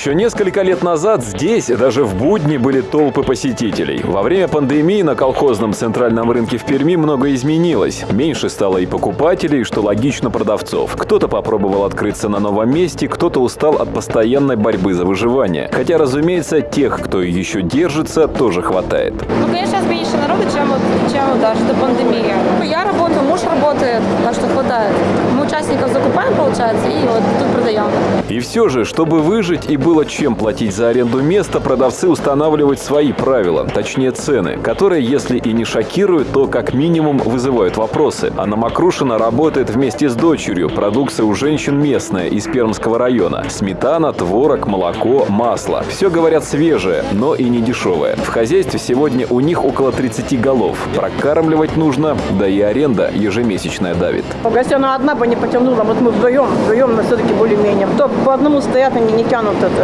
Еще несколько лет назад здесь даже в будни были толпы посетителей. Во время пандемии на колхозном центральном рынке в Перми много изменилось. Меньше стало и покупателей, что логично продавцов. Кто-то попробовал открыться на новом месте, кто-то устал от постоянной борьбы за выживание. Хотя, разумеется, тех, кто еще держится, тоже хватает. Ну, конечно, сейчас меньше народу, чем, чем даже до пандемии. Я работаю, муж работает, так что хватает. Мы участников закупаем, получается, и вот тут продаем. И все же, чтобы выжить и было чем платить за аренду места, продавцы устанавливают свои правила, точнее цены, которые, если и не шокируют, то как минимум вызывают вопросы. Анна Макрушина работает вместе с дочерью. Продукция у женщин местная, из Пермского района. Сметана, творог, молоко, масло. Все, говорят, свежее, но и не дешевое. В хозяйстве сегодня у них около 30 голов. Прокармливать нужно, да и аренда ежемесячная давит. Если она одна бы не потянула, вот мы вдвоем, вдвоем мы все-таки более-менее. То по одному стоят, они не тянут это.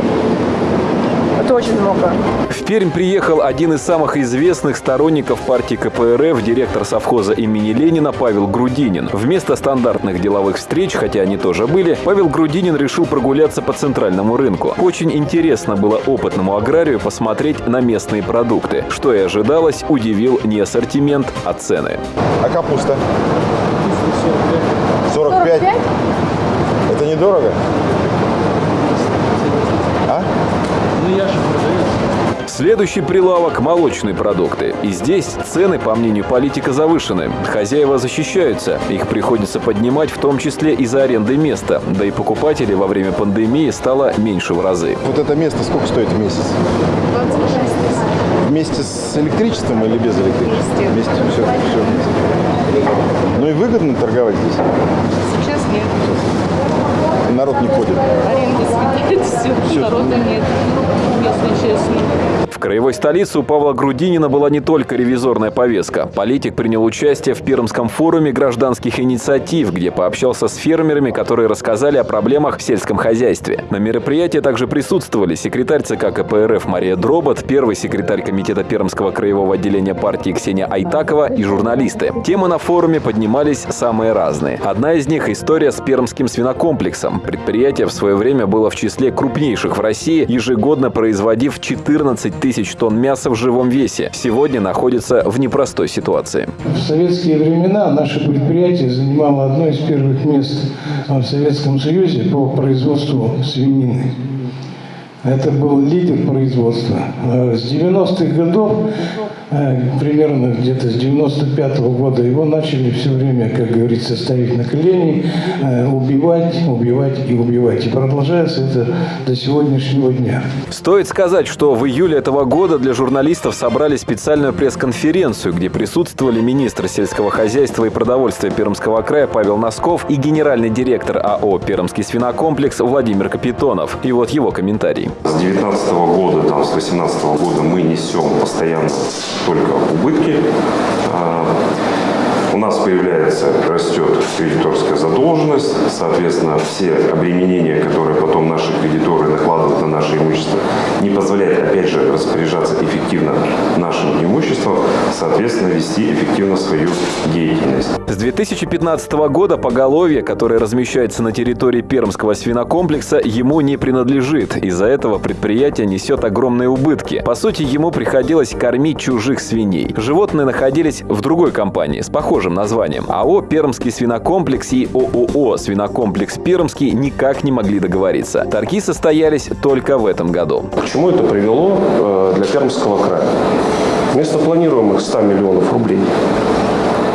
Это очень много. В Пермь приехал один из самых известных сторонников партии КПРФ, директор совхоза имени Ленина Павел Грудинин. Вместо стандартных деловых встреч, хотя они тоже были, Павел Грудинин решил прогуляться по центральному рынку. Очень интересно было опытному аграрию посмотреть на местные продукты. Что и ожидалось, удивил не ассортимент, а цены. А капуста? 45. 45? Это недорого? Следующий прилавок – молочные продукты. И здесь цены, по мнению политика, завышены. Хозяева защищаются. Их приходится поднимать, в том числе из-за аренды места. Да и покупателей во время пандемии стало меньше в разы. Вот это место сколько стоит в месяц? 26 тысяч. Вместе с электричеством или без электричества? Вместе. Вместе. Все, все вместе. Ну и выгодно торговать здесь? Сейчас нет. Народ не ходит. Аренда съедает все. Всё. Народа нет, честно. В краевой столице у Павла Грудинина была не только ревизорная повестка. Политик принял участие в Пермском форуме гражданских инициатив, где пообщался с фермерами, которые рассказали о проблемах в сельском хозяйстве. На мероприятии также присутствовали секретарь ЦК КПРФ Мария Дробот, первый секретарь комитета Пермского краевого отделения партии Ксения Айтакова и журналисты. Темы на форуме поднимались самые разные. Одна из них – история с пермским свинокомплексом. Предприятие в свое время было в числе крупнейших в России, ежегодно производив 14 тысяч тонн мяса в живом весе. Сегодня находится в непростой ситуации. В советские времена наше предприятие занимало одно из первых мест в Советском Союзе по производству свинины. Это был лидер производства. Э, С 90-х годов, э, примерно где-то с 95 -го года, его начали все время, как говорится, ставить на колени, э, убивать, убивать и убивать. И продолжается это до сегодняшнего дня. Стоит сказать, что в июле этого года для журналистов собрали специальную пресс-конференцию, где присутствовали министр сельского хозяйства и продовольствия Пермского края Павел Носков и генеральный директор АО «Пермский свинокомплекс» Владимир Капитонов. И вот его комментарий. С 2019 года, там, с 2018 года мы несем постоянно только убытки. У нас появляется, растет кредиторская задолженность, соответственно, все обременения, которые потом наши кредиторы накладывают на наше имущество, не позволяют, опять же, распоряжаться эффективно нашим имуществом, соответственно, вести эффективно свою деятельность. С 2015 года поголовье, которое размещается на территории Пермского свинокомплекса, ему не принадлежит. Из-за этого предприятие несет огромные убытки. По сути, ему приходилось кормить чужих свиней. Животные находились в другой компании с похожим названием. АО «Пермский свинокомплекс» и ООО «Свинокомплекс Пермский» никак не могли договориться. Торги состоялись только в этом году. К чему это привело э, для Пермского края? Вместо планируемых 100 миллионов рублей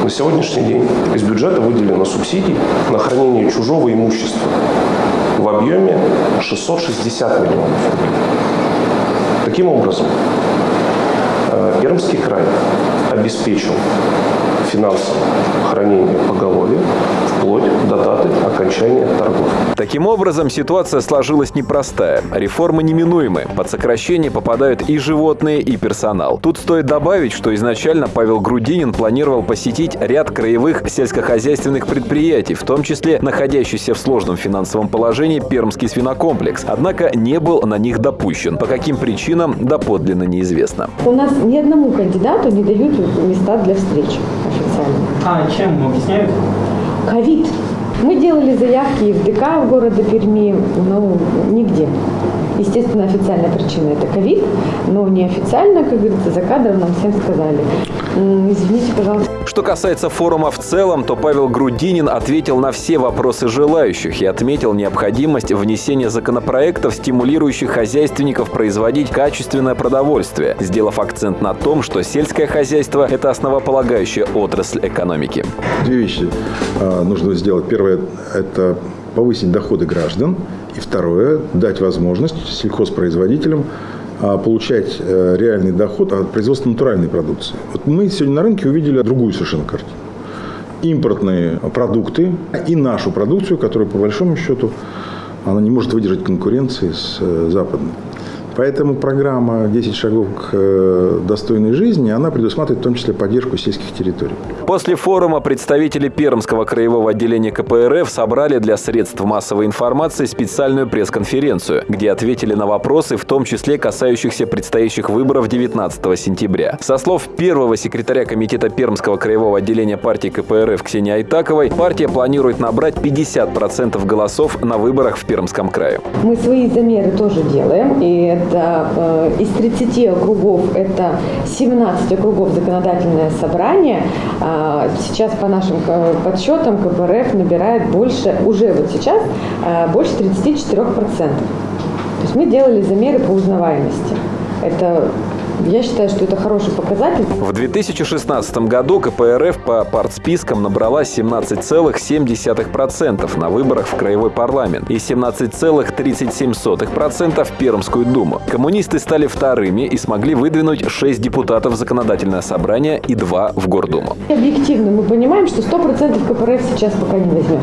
на сегодняшний день из бюджета выделено субсидий на хранение чужого имущества в объеме 660 миллионов рублей. Таким образом, э, Пермский край обеспечил финансовое хранение поголовья вплоть даты окончания торгов. Таким образом, ситуация сложилась непростая. Реформы неминуемы. Под сокращение попадают и животные, и персонал. Тут стоит добавить, что изначально Павел Грудинин планировал посетить ряд краевых сельскохозяйственных предприятий, в том числе находящийся в сложном финансовом положении Пермский свинокомплекс. Однако не был на них допущен. По каким причинам, доподлинно неизвестно. У нас ни одному кандидату не дают места для встреч официально. А чем объясняют? Ковид. Мы делали заявки и в ДК в городе Перми, но нигде. Естественно, официальная причина – это ковид, но неофициально, как говорится, за кадром нам всем сказали. «М, Извините, пожалуйста, Что касается форума в целом, то Павел Грудинин ответил на все вопросы желающих и отметил необходимость внесения законопроектов, стимулирующих хозяйственников производить качественное продовольствие, сделав акцент на том, что сельское хозяйство – это основополагающая отрасль экономики. Две вещи а, нужно сделать. Первое – это повысить доходы граждан. И второе – дать возможность сельхозпроизводителям а, получать э, реальный доход от производства натуральной продукции. Вот мы сегодня на рынке увидели другую совершенно картину. Импортные продукты и нашу продукцию, которая по большому счету она не может выдержать конкуренции с э, западной. Поэтому программа «10 шагов к э, достойной жизни» она предусматривает в том числе поддержку сельских территорий. После форума представители Пермского краевого отделения КПРФ собрали для средств массовой информации специальную пресс-конференцию, где ответили на вопросы, в том числе касающихся предстоящих выборов 19 сентября. Со слов первого секретаря комитета Пермского краевого отделения партии КПРФ Ксении Айтаковой, партия планирует набрать 50% голосов на выборах в Пермском крае. мы свои замеры тоже делаем, и это э, из 30 округов, это 17 округов законодательное собрание. А, Сейчас по нашим э, подсчетам КПРФ набирает больше, уже вот сейчас, э, больше 34%. То есть мы делали замеры по узнаваемости. Это, я считаю, что это хороший показатель. В 2016 году КПРФ по партспискам набрала 17,7% на выборах в краевой парламент и 17,37% в Пермскую думу. Коммунисты стали вторыми и смогли выдвинуть 6 депутатов в законодательное собрание и 2 в Гордуму. Объективно мы понимаем, что 100% КПРФ сейчас пока не возьмет.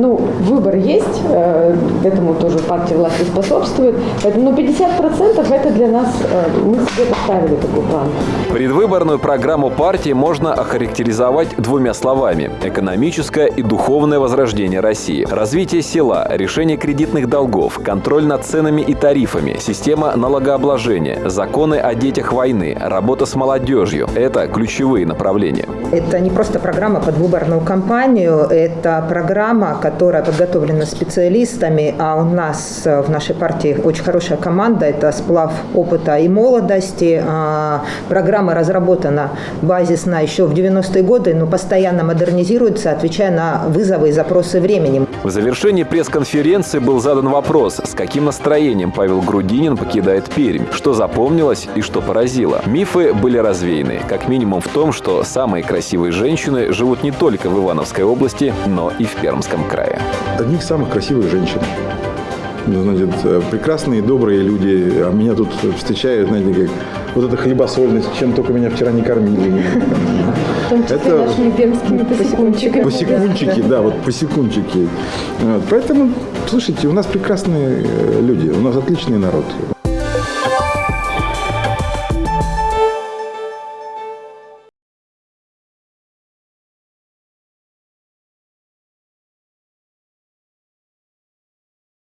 Ну, выбор есть, э, этому тоже партия власти способствует, поэтому ну, 50% это для нас, э, мы себе поставили такой план. Предвыборную программу партии можно охарактеризовать двумя словами – экономическое и духовное возрождение России, развитие села, решение кредитных долгов, контроль над ценами и тарифами, система налогообложения, законы о детях войны, работа с молодежью – это ключевые направления. Это не просто программа под выборную кампанию, это программа, которая подготовлена специалистами, а у нас э, в нашей партии очень хорошая команда, это сплав опыта и молодости. А, Программа разработана базисно еще в 90-е годы, но постоянно модернизируется, отвечая на вызовы и запросы времени. В завершении пресс-конференции был задан вопрос, с каким настроением Павел Грудинин покидает Пермь, что запомнилось и что поразило. Мифы были развеяны, как минимум в том, что самые красивые женщины живут не только в Ивановской области, но и в Пермском крае. Одни из самых красивых женщин. Значит, э, прекрасные, добрые люди, а меня тут встречают, знаете, как вот эта хлебосольность, чем только меня вчера не кормили. В том числе Это- нашими пермскими посекунчиками. Посекунчики, да, вот посекунчики. Поэтому, слушайте, у нас прекрасные э, люди, у нас отличный народ.